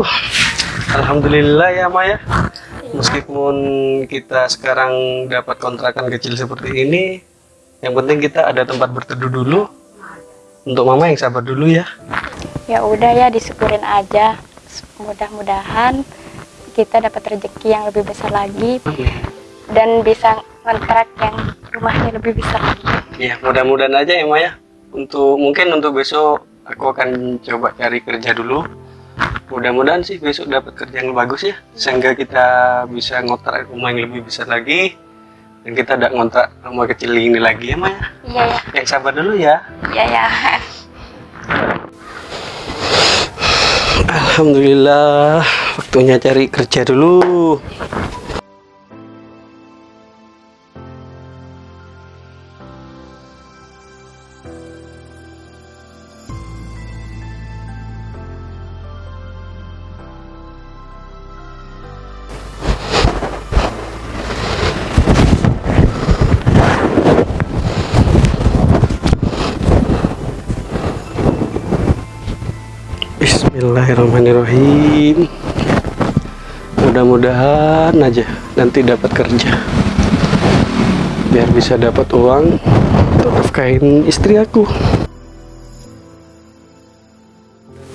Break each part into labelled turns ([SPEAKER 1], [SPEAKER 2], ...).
[SPEAKER 1] Aduh, Alhamdulillah ya Maya. Meskipun kita sekarang dapat kontrakan kecil seperti ini, yang penting kita ada tempat berteduh dulu. Untuk Mama yang sabar dulu ya.
[SPEAKER 2] Ya udah ya disyukurin aja. Mudah-mudahan kita dapat rezeki yang lebih besar lagi dan bisa kontrak yang rumahnya lebih besar lagi.
[SPEAKER 1] Ya, mudah-mudahan aja ya Maya. Untuk mungkin untuk besok aku akan coba cari kerja dulu. Mudah-mudahan sih besok dapat kerja yang bagus ya, sehingga kita bisa ngontrak rumah yang lebih besar lagi dan kita tidak ngontrak rumah kecil ini lagi ya Maya.
[SPEAKER 2] Iya ya.
[SPEAKER 1] Yang sabar dulu ya.
[SPEAKER 2] Iya ya.
[SPEAKER 1] Alhamdulillah, waktunya cari kerja dulu. Bismillahirrahmanirrahim. Mudah-mudahan aja nanti dapat kerja. Biar bisa dapat uang untuk nafkahin istri aku.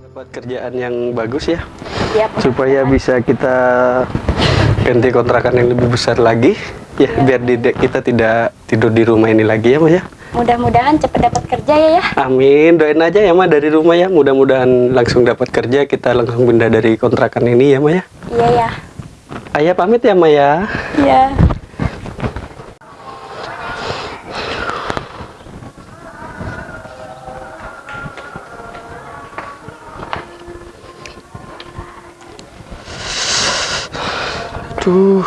[SPEAKER 1] Dapat kerjaan yang bagus ya,
[SPEAKER 2] Iya.
[SPEAKER 1] supaya bisa kita ganti kontrakan yang lebih besar lagi. Ya, biar di- kita tidak tidur di rumah ini lagi ya, Mas ya.
[SPEAKER 2] Mudah-mudahan cepat dapat kerja ya ya.
[SPEAKER 1] Amin, doain aja ya Ma dari rumah ya. Mudah-mudahan langsung dapat kerja, kita langsung pindah dari kontrakan ini ya Ma ya.
[SPEAKER 2] Iya ya.
[SPEAKER 1] Ayah pamit ya Ma ya.
[SPEAKER 2] Iya.
[SPEAKER 1] Aduh.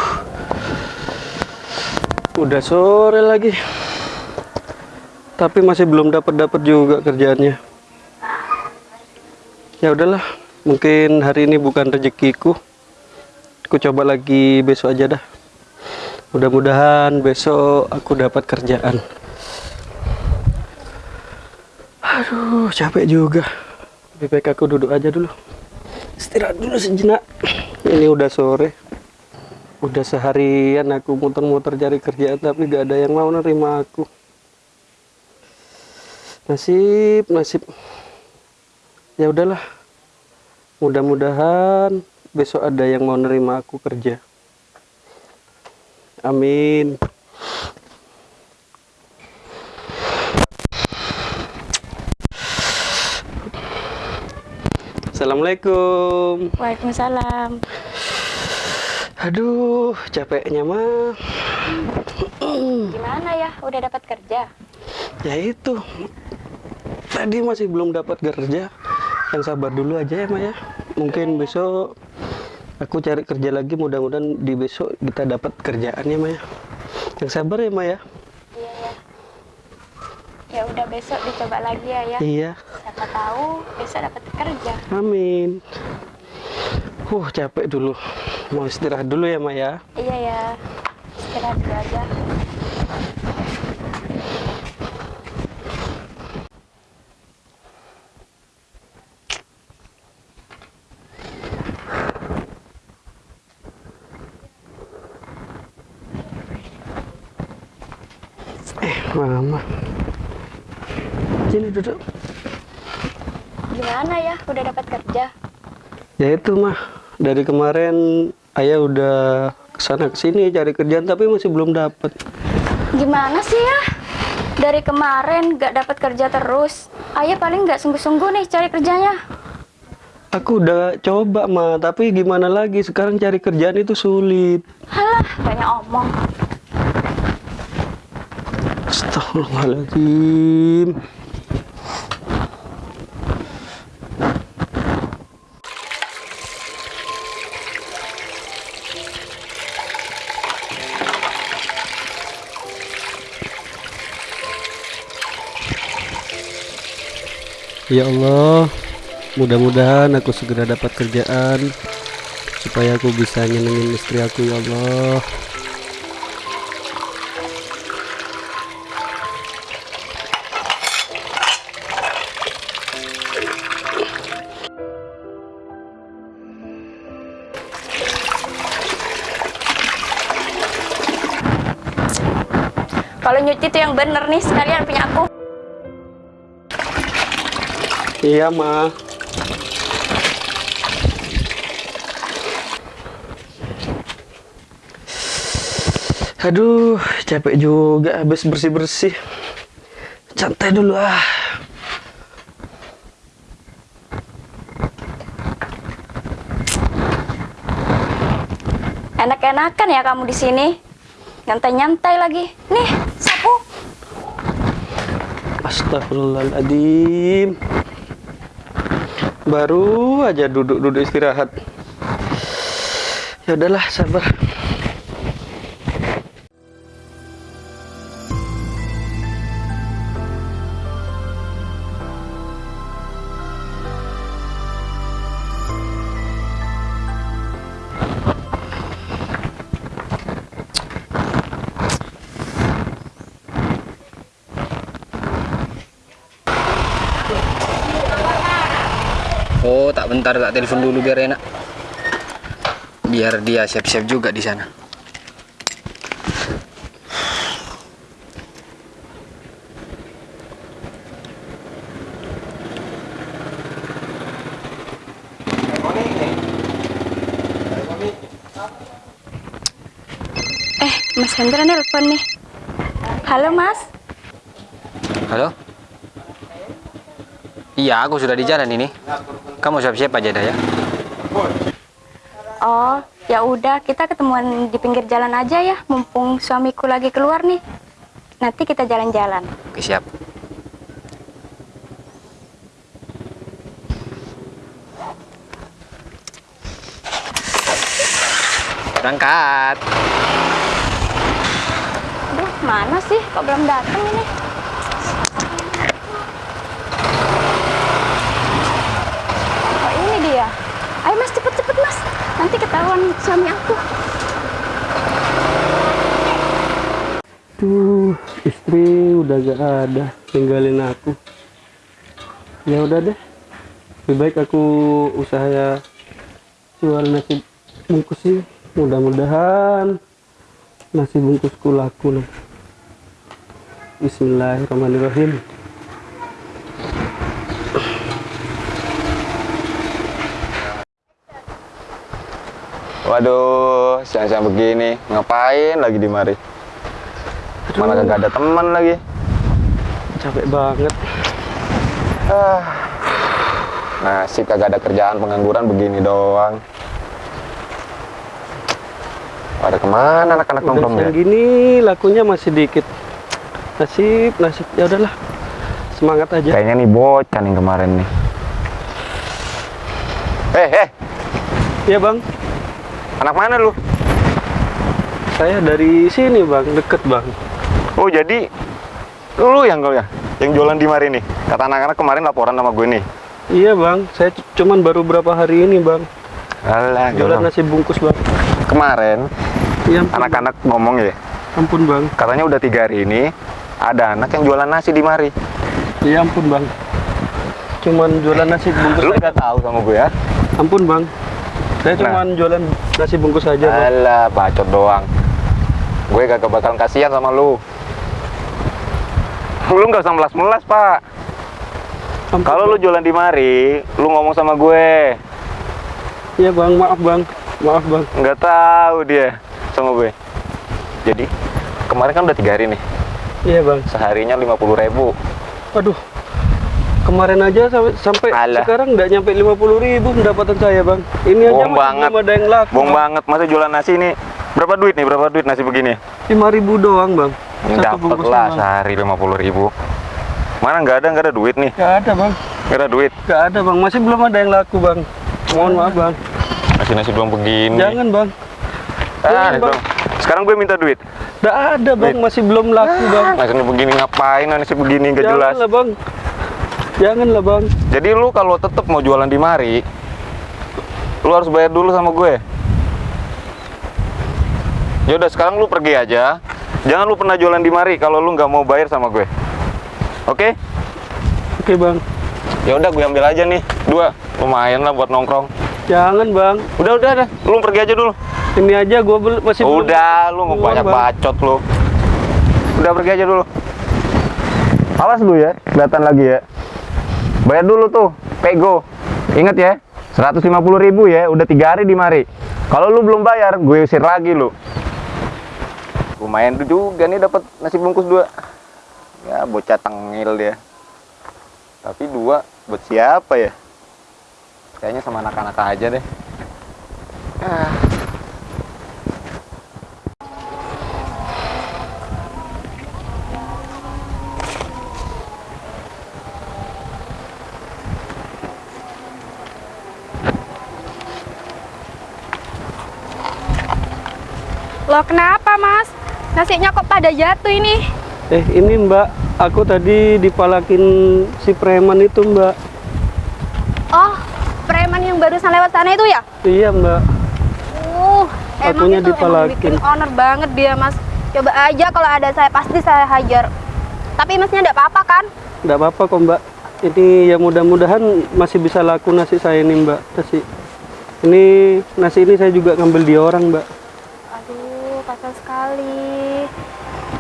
[SPEAKER 1] Udah sore lagi. Tapi masih belum dapat dapat juga kerjaannya. Ya udahlah, mungkin hari ini bukan rezekiku. Aku coba lagi besok aja dah. Mudah-mudahan besok aku dapat kerjaan. Aduh, capek juga. Lebih aku duduk aja dulu. Istirahat dulu sejenak. Ini udah sore. Udah seharian aku muter-muter cari kerjaan tapi gak ada yang mau nerima aku. Nasib, nasib. Ya udahlah. Mudah-mudahan besok ada yang mau nerima aku kerja. Amin. Assalamualaikum.
[SPEAKER 2] Waalaikumsalam.
[SPEAKER 1] Aduh, capeknya mah.
[SPEAKER 2] Gimana ya? Udah dapat kerja?
[SPEAKER 1] Ya itu. Tadi masih belum dapat kerja. Yang sabar dulu aja ya, Maya. Mungkin besok aku cari kerja lagi. Mudah-mudahan di besok kita dapat kerjaan ya, Maya. Yang sabar ya, Maya.
[SPEAKER 2] Iya ya. Ya udah besok dicoba lagi ya ya.
[SPEAKER 1] Iya.
[SPEAKER 2] Siapa tahu besok dapat kerja.
[SPEAKER 1] Amin. Uh, capek dulu. Mau istirahat dulu ya, Maya.
[SPEAKER 2] Iya ya. Istirahat dulu aja.
[SPEAKER 1] Eh, Mama. Sini duduk.
[SPEAKER 2] Gimana ya? Udah dapat kerja?
[SPEAKER 1] Ya itu mah dari kemarin ayah udah ke sana ke sini cari kerjaan tapi masih belum dapat.
[SPEAKER 2] Gimana sih ya? Dari kemarin gak dapat kerja terus. Ayah paling gak sungguh-sungguh nih cari kerjanya.
[SPEAKER 1] Aku udah coba mah tapi gimana lagi sekarang cari kerjaan itu sulit.
[SPEAKER 2] Halah, banyak omong.
[SPEAKER 1] Astagfirullahaladzim. Ya Allah, mudah-mudahan aku segera dapat kerjaan supaya aku bisa nyenengin istri aku ya Allah.
[SPEAKER 3] Bener nih sekalian punya aku.
[SPEAKER 1] Iya, Ma. Aduh, capek juga habis bersih-bersih. Santai dulu ah.
[SPEAKER 3] Enak-enakan ya kamu di sini. Nyantai-nyantai lagi. Nih.
[SPEAKER 1] Astagfirullahaladzim. Baru aja duduk-duduk istirahat. Ya udahlah, sabar.
[SPEAKER 4] Bentar tak telepon dulu biar enak. Biar dia siap-siap juga di sana.
[SPEAKER 3] Eh, Mas Hendra nelpon nih. Halo, Mas.
[SPEAKER 4] Halo? Iya, aku sudah di jalan ini. Kamu siap-siap aja dah ya.
[SPEAKER 3] Oh, ya udah kita ketemuan di pinggir jalan aja ya, mumpung suamiku lagi keluar nih. Nanti kita jalan-jalan.
[SPEAKER 4] Oke, siap. Berangkat.
[SPEAKER 3] Aduh, mana sih? Kok belum datang ini? Dia. Ayo Mas, cepet-cepet Mas. Nanti ketahuan suami aku.
[SPEAKER 1] Tuh, istri udah gak ada, tinggalin aku. Ya udah deh. Lebih baik aku usaha jual nasi bungkus sih. Mudah-mudahan nasi bungkusku laku. Bismillahirrahmanirrahim.
[SPEAKER 5] Waduh, siang-siang begini, ngapain lagi di mari? Mana kagak ada teman lagi.
[SPEAKER 1] Capek banget.
[SPEAKER 5] Ah, nasib kagak ada kerjaan pengangguran begini doang. Pada ke mana
[SPEAKER 1] anak-anak
[SPEAKER 5] nongkrong ya?
[SPEAKER 1] gini lakunya masih dikit. Nasib, nasib. Ya udahlah. Semangat aja.
[SPEAKER 5] Kayaknya nih bocah nih kemarin nih. Eh, eh,
[SPEAKER 1] Ya bang,
[SPEAKER 5] anak mana lu?
[SPEAKER 1] saya dari sini bang, deket bang.
[SPEAKER 5] Oh jadi lu yang kau ya, yang jualan di mari nih. Kata anak-anak kemarin laporan sama gue nih.
[SPEAKER 1] Iya bang, saya cuman baru berapa hari ini bang.
[SPEAKER 5] Alah,
[SPEAKER 1] Jualan nasi bungkus bang.
[SPEAKER 5] kemarin
[SPEAKER 1] Iya
[SPEAKER 5] anak-anak ngomong ya,
[SPEAKER 1] ampun bang.
[SPEAKER 5] katanya udah tiga hari ini ada anak yang jualan nasi di mari.
[SPEAKER 1] Iya ampun bang. Cuman jualan nasi bungkus.
[SPEAKER 5] Lu nggak tahu sama gue ya?
[SPEAKER 1] Ampun bang. Saya
[SPEAKER 5] Nah.
[SPEAKER 1] cuman jualan nasi bungkus aja.
[SPEAKER 5] Alah, bacot doang. Gue kagak bakal kasihan sama lu. Lu nggak usah melas-melas, Pak. Kalau lu jualan di mari, lu ngomong sama gue.
[SPEAKER 1] Iya bang, maaf bang. Maaf bang.
[SPEAKER 5] Nggak tahu dia sama gue. Jadi, kemarin kan udah tiga hari nih.
[SPEAKER 1] Iya bang.
[SPEAKER 5] Seharinya 50 ribu.
[SPEAKER 1] Aduh. Kemarin aja sampai, sampai
[SPEAKER 5] Alah.
[SPEAKER 1] sekarang nggak nyampe 50 ribu pendapatan saya bang. Ini aja masih
[SPEAKER 5] banget.
[SPEAKER 1] belum ada yang laku.
[SPEAKER 5] Bohong banget. Masa jualan nasi ini berapa duit nih? Berapa duit nasi begini?
[SPEAKER 1] 5 ribu doang bang.
[SPEAKER 5] Dapat lah
[SPEAKER 1] Bang.
[SPEAKER 5] sehari 50 ribu. Mana nggak ada, nggak ada duit nih.
[SPEAKER 1] Nggak ada bang.
[SPEAKER 5] Nggak ada duit.
[SPEAKER 1] Nggak ada bang. Masih belum ada yang laku bang. Mohon maaf bang.
[SPEAKER 5] Nasi-nasi belum begini.
[SPEAKER 1] Jangan bang.
[SPEAKER 5] Ah,
[SPEAKER 1] Bang.
[SPEAKER 5] Sekarang gue minta duit.
[SPEAKER 1] Nggak ada bang. Masih belum laku bang.
[SPEAKER 5] Nasi begini ngapain? Nasi begini nggak jelas.
[SPEAKER 1] Janganlah bang. Janganlah bang.
[SPEAKER 5] Jadi lu kalau tetap mau jualan di mari, lu harus bayar dulu sama gue. Ya udah sekarang lu pergi aja. Jangan lu pernah jualan di mari kalau lu nggak mau bayar sama gue. Oke?
[SPEAKER 1] Oke bang.
[SPEAKER 5] Ya udah gue ambil aja nih dua. Lumayan lah buat nongkrong.
[SPEAKER 1] Jangan bang.
[SPEAKER 5] Udah udah dah. Lu pergi aja dulu.
[SPEAKER 1] Ini aja gue masih belum.
[SPEAKER 5] udah lu
[SPEAKER 1] Belum,
[SPEAKER 5] banyak
[SPEAKER 1] Bang.
[SPEAKER 5] bacot lu. Udah pergi aja dulu. Awas lu ya, kelihatan lagi ya. Bayar dulu tuh, pego. Ingat ya, 150 ribu ya, udah tiga hari di mari. Kalau lu belum bayar, gue usir lagi lu. Lumayan juga nih dapat nasi bungkus dua. Ya bocah tengil dia. Tapi dua buat siapa ya? Kayaknya sama anak-anak aja deh. Ah.
[SPEAKER 3] Loh kenapa mas? Nasinya kok pada jatuh ini?
[SPEAKER 1] Eh ini mbak, aku tadi dipalakin si preman itu mbak.
[SPEAKER 3] Oh, preman yang barusan lewat sana itu ya?
[SPEAKER 1] Iya mbak.
[SPEAKER 3] Uh, emang
[SPEAKER 1] Akunya
[SPEAKER 3] itu emang
[SPEAKER 1] dipalakin.
[SPEAKER 3] bikin honor banget dia mas. Coba aja kalau ada saya pasti saya hajar. Tapi masnya enggak apa-apa kan?
[SPEAKER 1] Nggak apa-apa kok mbak. Ini ya mudah-mudahan masih bisa laku nasi saya ini mbak. Nasi. Ini nasi ini saya juga ngambil di orang mbak.
[SPEAKER 3] Sekali.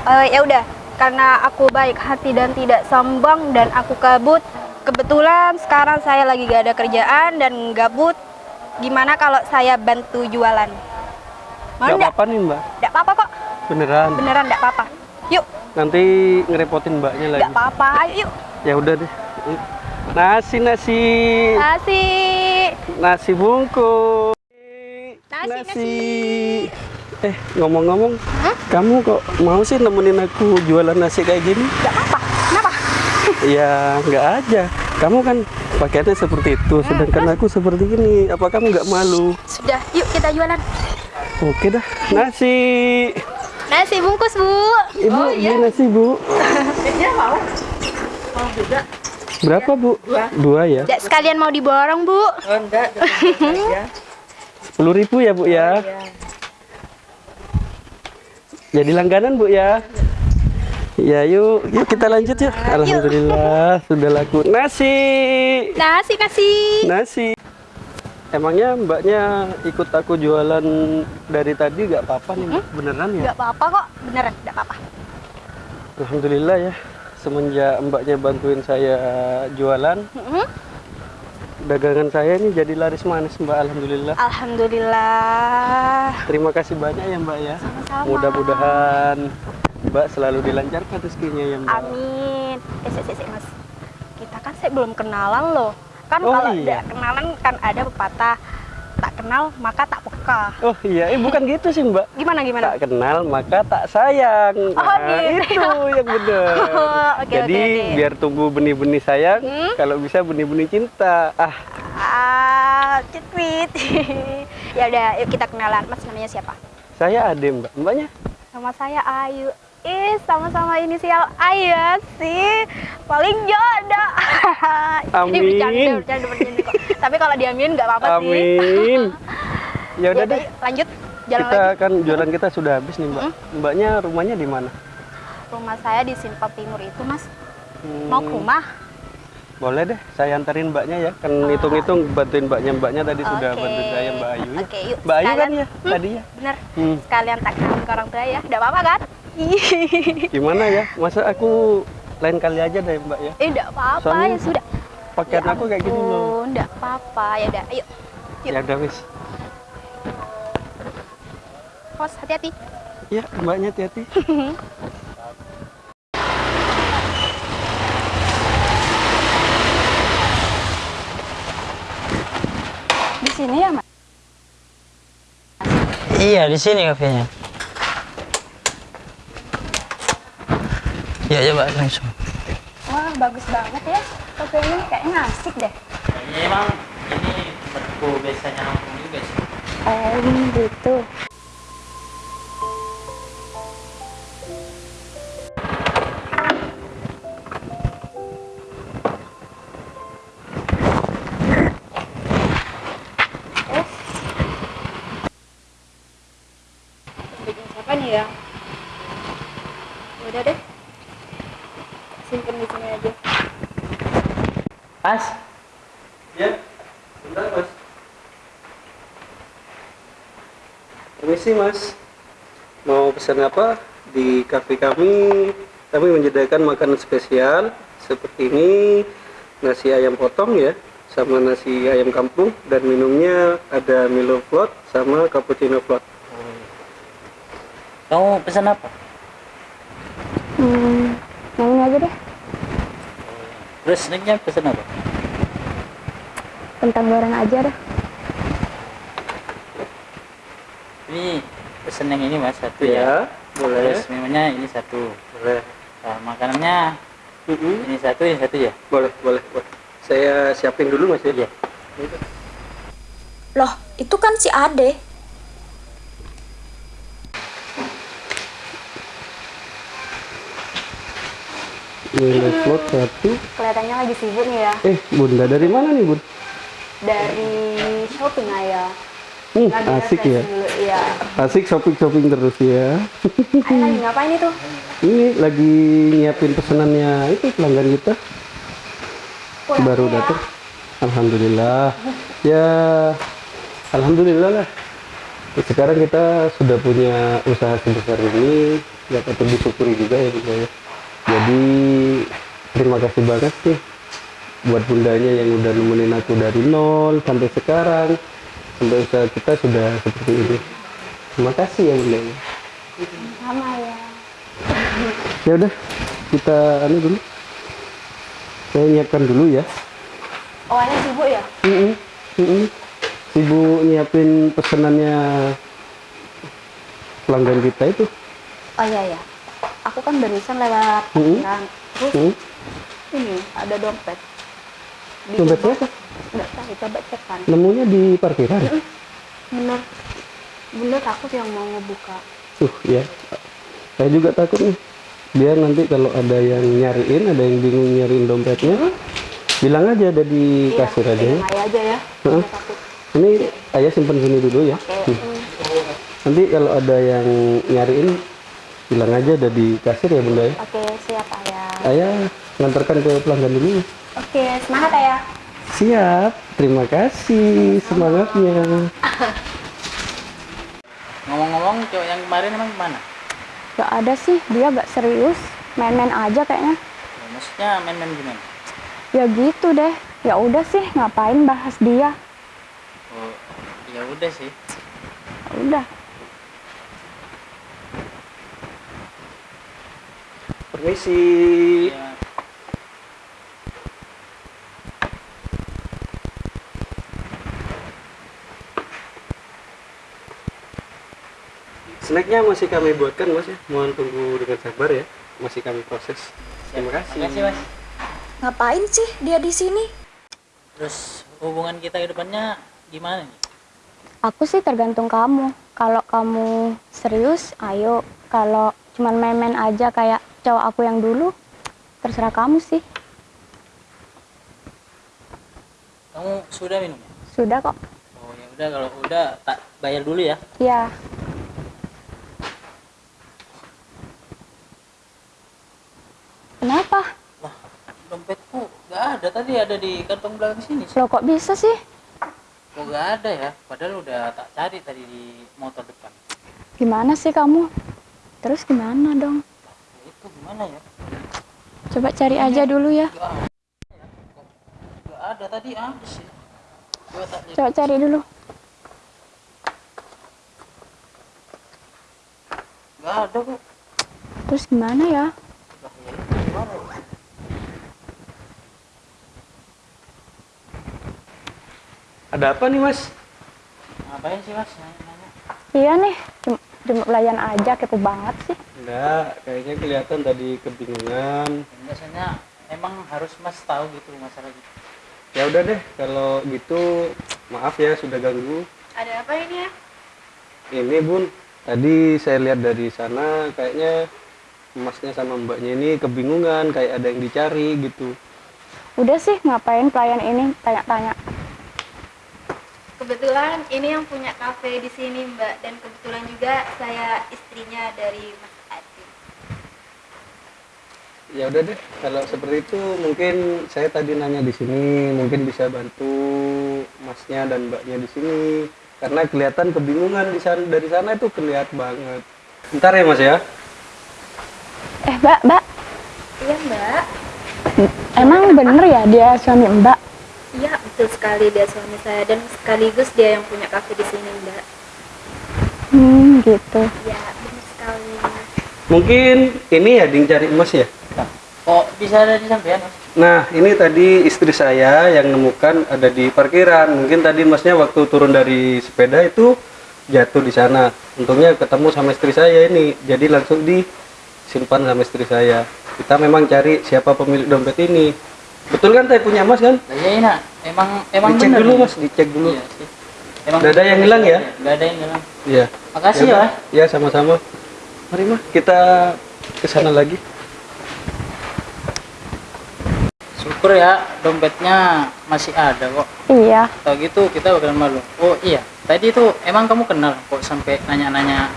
[SPEAKER 3] Eh, ya udah, karena aku baik hati dan tidak sombong dan aku kabut. Kebetulan sekarang saya lagi gak ada kerjaan dan gabut. Gimana kalau saya bantu jualan? Mau enggak?
[SPEAKER 1] apa-apa nih mbak.
[SPEAKER 3] Enggak apa-apa kok.
[SPEAKER 1] Beneran.
[SPEAKER 3] Beneran enggak apa-apa. Yuk,
[SPEAKER 1] Nanti ngerepotin mbaknya lagi.
[SPEAKER 3] enggak apa-apa. Ayo, yuk.
[SPEAKER 1] Ya udah deh. Nasi nasi
[SPEAKER 3] Nasi.
[SPEAKER 1] nasi bungkus.
[SPEAKER 3] Nasi,
[SPEAKER 1] Eh ngomong-ngomong,
[SPEAKER 3] Hah?
[SPEAKER 1] kamu kok mau sih nemenin aku jualan nasi kayak gini?
[SPEAKER 3] Enggak apa-apa. Kenapa?
[SPEAKER 1] Ya nggak aja. Kamu kan pakaiannya seperti itu, sedangkan aku seperti ini. Apa kamu nggak malu?
[SPEAKER 3] Sudah, yuk kita jualan.
[SPEAKER 1] Oke dah. Nasi.
[SPEAKER 3] Nasi bungkus, Bu.
[SPEAKER 1] Ibu, beli nasi bu. Berapa bu? Dua. ya.
[SPEAKER 3] Enggak sekalian mau diborong, Bu.
[SPEAKER 1] Sepuluh ribu ya bu ya. Jadi langganan bu ya. Ya yuk, yuk kita lanjut yuk. Alhamdulillah sudah laku nasi.
[SPEAKER 3] Nasi, nasi.
[SPEAKER 1] Nasi. Emangnya mbaknya ikut aku jualan dari tadi nggak apa-apa nih Mbak? beneran ya?
[SPEAKER 3] Enggak apa-apa kok. Beneran, enggak apa-apa.
[SPEAKER 1] Alhamdulillah ya semenjak mbaknya bantuin saya jualan
[SPEAKER 3] Mm-mm.
[SPEAKER 1] Dagangan saya ini jadi laris manis mbak Alhamdulillah.
[SPEAKER 3] Alhamdulillah.
[SPEAKER 1] Terima kasih banyak ya mbak ya. Mudah-mudahan mbak selalu dilancarkan rezekinya ya mbak.
[SPEAKER 3] Amin. Eh, sik, sik, sik, Mas. Kita kan saya belum kenalan loh. Kan
[SPEAKER 1] Oh,
[SPEAKER 3] kalau
[SPEAKER 1] iya.
[SPEAKER 3] kenalan kan ada pepatah tak kenal maka tak peka.
[SPEAKER 1] Oh iya, eh bukan gitu sih mbak.
[SPEAKER 3] Gimana gimana?
[SPEAKER 1] Tak kenal maka tak sayang.
[SPEAKER 3] Oh, gitu.
[SPEAKER 1] itu yang benar.
[SPEAKER 3] Oke,
[SPEAKER 1] Jadi
[SPEAKER 3] oke, oke.
[SPEAKER 1] biar tumbuh benih-benih sayang,
[SPEAKER 3] Hmm?
[SPEAKER 1] kalau bisa benih-benih cinta. Ah,
[SPEAKER 3] Ah, citwit. ya udah, yuk kita kenalan. Mas namanya siapa?
[SPEAKER 1] saya Ade mbak. Mbaknya?
[SPEAKER 3] Sama saya Ayu. Ih, sama-sama inisial Ayu sih. Paling jodoh. Ini
[SPEAKER 1] Amin.
[SPEAKER 3] bercanda, bercanda, bercanda kok. Tapi kalau diamin nggak apa-apa sih.
[SPEAKER 1] Amin. Ya udah deh.
[SPEAKER 3] lanjut. Jalan
[SPEAKER 1] Kita
[SPEAKER 3] lagi.
[SPEAKER 1] kan jualan kita sudah habis nih mbak. Mbaknya rumahnya di mana?
[SPEAKER 3] Rumah saya di Simpang Timur itu, Mas.
[SPEAKER 1] Hmm,
[SPEAKER 3] Mau ke rumah?
[SPEAKER 1] Boleh deh, saya antarin mbaknya ya. Kan hitung-hitung bantuin mbaknya. Mbaknya tadi sudah
[SPEAKER 3] Oke.
[SPEAKER 1] bantuin saya Mbak Ayu ya.
[SPEAKER 3] Oke, yuk.
[SPEAKER 1] Mbak Ayu kan ya
[SPEAKER 3] Hmm,
[SPEAKER 1] tadi ya.
[SPEAKER 3] Bener.
[SPEAKER 1] Hmm.
[SPEAKER 3] Sekalian tak kenalin ke orang tua ya. Udah apa-apa kan?
[SPEAKER 1] Gimana ya? Masa aku lain kali aja deh mbak ya.
[SPEAKER 3] Eh, udah apa-apa ya sudah.
[SPEAKER 1] Pakaian
[SPEAKER 3] Ya
[SPEAKER 1] aku kayak gini loh.
[SPEAKER 3] Udah apa-apa. Ya udah, ayo. Yuk.
[SPEAKER 1] Ya udah wis.
[SPEAKER 3] Pos, hati-hati.
[SPEAKER 1] Ya mbaknya hati-hati.
[SPEAKER 3] Di sini ya, Mas?
[SPEAKER 6] Iya, di sini kafenya. Ya, coba langsung.
[SPEAKER 3] Wah, bagus banget ya. Kopi ini kayaknya asik deh.
[SPEAKER 6] Ini emang ini tempatku biasanya nongkrong juga sih.
[SPEAKER 3] Oh, gitu. Nih ya? Udah deh. Simpen di sini aja.
[SPEAKER 6] As,
[SPEAKER 1] Ya, bentar mas. Permisi mas. Mau pesan apa? di kafe kami kami menyediakan makanan spesial seperti ini nasi ayam potong ya sama nasi ayam kampung dan minumnya ada Milo Float sama cappuccino float.
[SPEAKER 6] Kamu pesan apa?
[SPEAKER 3] Hmm, yang ini aja deh.
[SPEAKER 6] Terus snacknya pesan apa?
[SPEAKER 3] Kentang goreng aja deh.
[SPEAKER 6] Ini pesan yang ini mas satu
[SPEAKER 1] Ya,
[SPEAKER 6] ya.
[SPEAKER 1] boleh.
[SPEAKER 6] Terus minumannya ini satu.
[SPEAKER 1] Boleh.
[SPEAKER 6] Nah, makanannya
[SPEAKER 1] Mm-mm.
[SPEAKER 6] ini satu, ini satu ya.
[SPEAKER 1] Boleh, boleh, boleh. Saya siapin dulu Mas ya.
[SPEAKER 6] Iya.
[SPEAKER 7] Loh, itu kan si Ade.
[SPEAKER 1] Milo Float satu.
[SPEAKER 3] Kelihatannya lagi sibuk nih ya.
[SPEAKER 1] Eh, Bunda dari mana nih, Bun?
[SPEAKER 3] Dari shopping ayah.
[SPEAKER 1] Hmm,
[SPEAKER 3] Lagi
[SPEAKER 1] asik ya.
[SPEAKER 3] Dulu, iya.
[SPEAKER 1] Asik shopping-shopping terus ya.
[SPEAKER 3] Ayah lagi ngapain itu?
[SPEAKER 1] Ini lagi nyiapin pesanannya itu pelanggan kita
[SPEAKER 3] Kurang
[SPEAKER 1] baru
[SPEAKER 3] ya.
[SPEAKER 1] datang. Alhamdulillah. Ya, alhamdulillah lah. Sekarang kita sudah punya usaha sebesar ini, ya patut disyukuri juga ya Bunda ya. Jadi terima kasih banget sih buat bundanya yang udah nemenin aku dari nol sampai sekarang sampai usaha kita sudah seperti ini. Terima kasih ya Bunda.
[SPEAKER 3] Sama ya.
[SPEAKER 1] ya udah kita anu dulu saya nyiapkan dulu ya
[SPEAKER 3] Oh, ayah sibuk ya?
[SPEAKER 1] Mm-mm, mm-mm. sibuk nyiapin pesanannya pelanggan kita itu
[SPEAKER 3] Oh iya ya. Aku kan barusan lewat
[SPEAKER 1] Hmm.
[SPEAKER 3] parkiran. Terus
[SPEAKER 1] Mm.
[SPEAKER 3] ini ada dompet. Di
[SPEAKER 1] Dompet
[SPEAKER 3] gerbang. Nggak tahu, coba cek kan.
[SPEAKER 1] nemunya di parkiran
[SPEAKER 3] Bener. Bunda takut yang mau ngebuka.
[SPEAKER 1] tuh ya saya juga takut nih biar nanti kalau ada yang nyariin ada yang bingung nyariin dompetnya bilang aja ada di kasir aja ya
[SPEAKER 3] aja ya.
[SPEAKER 1] Heeh.
[SPEAKER 3] Bunda takut.
[SPEAKER 1] ini ayah simpen sini dulu ya
[SPEAKER 3] Oke.
[SPEAKER 1] Hmm. nanti kalau ada yang nyariin bilang aja ada di kasir ya bunda ya
[SPEAKER 3] Oke, siap ayah.
[SPEAKER 1] Ayah ngantarkan ke pelanggan dulu.
[SPEAKER 3] Oke, semangat ayah.
[SPEAKER 1] Siap, terima kasih semangatnya.
[SPEAKER 6] Ngomong-ngomong, cowok yang kemarin emang ke mana?
[SPEAKER 3] Gak ada sih, dia gak serius. Main-main aja kayaknya.
[SPEAKER 6] Ya, maksudnya main-main gimana?
[SPEAKER 3] Ya gitu deh. Ya udah sih, ngapain bahas dia?
[SPEAKER 6] Oh, ya udah sih.
[SPEAKER 3] Ya Udah.
[SPEAKER 1] Permisi.
[SPEAKER 6] Ya,
[SPEAKER 1] Snacknya masih kami buatkan mas ya. Mohon tunggu dengan sabar ya. Masih kami proses. Terima kasih.
[SPEAKER 6] makasih mas.
[SPEAKER 7] Ngapain sih dia di sini?
[SPEAKER 6] Terus hubungan kita ke depannya gimana nih?
[SPEAKER 3] Aku sih tergantung kamu. Kalau kamu serius, ayo. Kalau cuman main-main aja kayak cowok aku yang dulu, terserah kamu sih.
[SPEAKER 6] Kamu sudah minum ya?
[SPEAKER 3] Sudah kok.
[SPEAKER 6] Oh ya udah kalau udah tak bayar dulu ya.
[SPEAKER 3] Ya. Kenapa?
[SPEAKER 6] Lah, dompetku nggak ada tadi ada di kantong belakang sini.
[SPEAKER 3] Lo kok bisa sih?
[SPEAKER 6] Kok nggak ada ya? Padahal udah tak cari tadi di motor depan.
[SPEAKER 3] Gimana sih kamu? Terus gimana dong?
[SPEAKER 6] Ya, itu gimana ya?
[SPEAKER 3] Coba cari aja dulu ya.
[SPEAKER 6] Ada. ya. Ada tadi habis ya. Coba.
[SPEAKER 3] Coba cari dulu.
[SPEAKER 6] Nggak ada kok.
[SPEAKER 3] Terus gimana ya
[SPEAKER 6] itu gimana ya?
[SPEAKER 1] Ada apa nih mas?
[SPEAKER 6] Ngapain sih mas nanya-nanya?
[SPEAKER 3] Iya nih, cuma, cuma pelayan aja kepo banget sih.
[SPEAKER 1] Enggak, kayaknya kelihatan tadi kebingungan.
[SPEAKER 6] Biasanya emang harus mas tahu gitu masalah gitu.
[SPEAKER 1] Ya udah deh, kalau gitu maaf ya sudah ganggu.
[SPEAKER 3] Ada apa ini ya?
[SPEAKER 1] Ini bun, tadi saya lihat dari sana kayaknya masnya sama mbaknya ini kebingungan, kayak ada yang dicari gitu.
[SPEAKER 3] Udah sih, ngapain pelayan ini tanya-tanya?
[SPEAKER 8] Kebetulan ini yang punya kafe di sini Mbak dan kebetulan juga saya istrinya dari Mas Adi.
[SPEAKER 1] Ya udah deh, kalau seperti itu mungkin saya tadi nanya di sini, mungkin bisa bantu masnya dan mbaknya di sini. Karena kelihatan kebingungan di sana dari sana itu kelihatan banget. Ntar ya mas ya.
[SPEAKER 2] Eh, Mbak, Mbak,
[SPEAKER 8] Iya mbak.
[SPEAKER 2] emang bener ya dia suami Mbak?
[SPEAKER 8] Iya betul sekali dia suami saya dan sekaligus dia yang punya kafe di sini mbak.
[SPEAKER 2] Hmm, gitu.
[SPEAKER 8] Iya benar sekali.
[SPEAKER 1] Mungkin ini ya ding cari emas ya.
[SPEAKER 6] Kok bisa ada di sampean? Mas?
[SPEAKER 1] Nah, ini tadi istri saya yang nemukan ada di parkiran. Mungkin tadi masnya waktu turun dari sepeda itu jatuh di sana. Untungnya ketemu sama istri saya ini. Jadi langsung disimpan sama istri saya. Kita memang cari siapa pemilik dompet ini. Betul kan teh punya emas kan?
[SPEAKER 6] Lah iya nak, emang emang
[SPEAKER 1] dicek
[SPEAKER 6] bener
[SPEAKER 1] dulu mas, dicek dulu.
[SPEAKER 6] Iya sih. Emang
[SPEAKER 1] Nggak ada yang hilang ya?
[SPEAKER 6] Nggak ada yang hilang.
[SPEAKER 1] Iya.
[SPEAKER 6] Makasih
[SPEAKER 1] Ya
[SPEAKER 6] ya.
[SPEAKER 1] udah. Ya sama-sama. Mari mah kita ke sana lagi.
[SPEAKER 6] Syukur ya dompetnya masih ada kok.
[SPEAKER 2] Iya.
[SPEAKER 6] Tahu gitu kita bakalan malu. Oh iya, tadi itu emang kamu kenal kok sampai nanya-nanya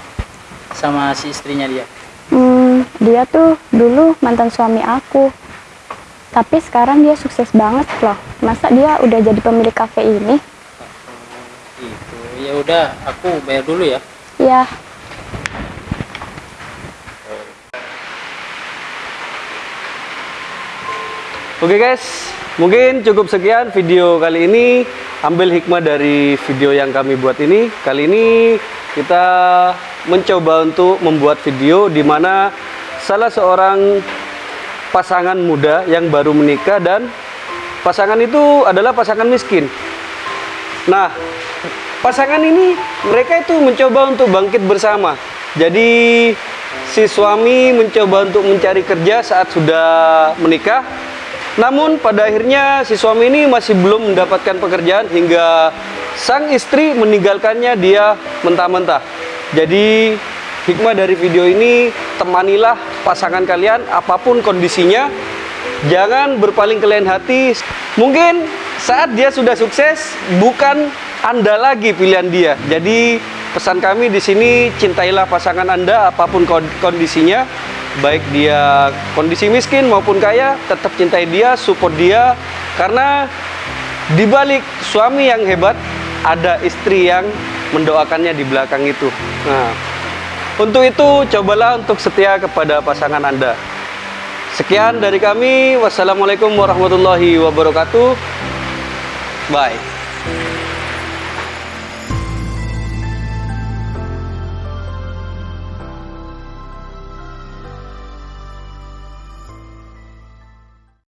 [SPEAKER 6] sama si istrinya dia.
[SPEAKER 2] Hmm, dia tuh dulu mantan suami aku. Tapi sekarang dia sukses banget loh. Masa dia udah jadi pemilik kafe ini?
[SPEAKER 6] Gitu. Ya udah, aku bayar dulu ya.
[SPEAKER 2] Ya,
[SPEAKER 1] Oke guys, mungkin cukup sekian video kali ini. Ambil hikmah dari video yang kami buat ini. Kali ini kita mencoba untuk membuat video di mana salah seorang pasangan muda yang baru menikah dan pasangan itu adalah pasangan miskin. Nah, pasangan ini mereka itu mencoba untuk bangkit bersama. Jadi si suami mencoba untuk mencari kerja saat sudah menikah. Namun pada akhirnya si suami ini masih belum mendapatkan pekerjaan hingga sang istri meninggalkannya dia mentah-mentah. Jadi hikmah dari video ini temanilah pasangan kalian apa pun kondisinya. Jangan berpaling ke lain hati. Mungkin saat dia sudah sukses, bukan Anda lagi pilihan dia. Jadi pesan kami di sini cintailah pasangan Anda apa pun kon- kondisinya. Baik dia kondisi miskin maupun kaya, tetap cintai dia, support dia karena di balik suami yang hebat ada istri yang mendoakannya di belakang itu. Nah, untuk itu cobalah untuk setia kepada pasangan Anda. Sekian dari kami. Wassalamualaikum warahmatullahi wabarakatuh. Bye.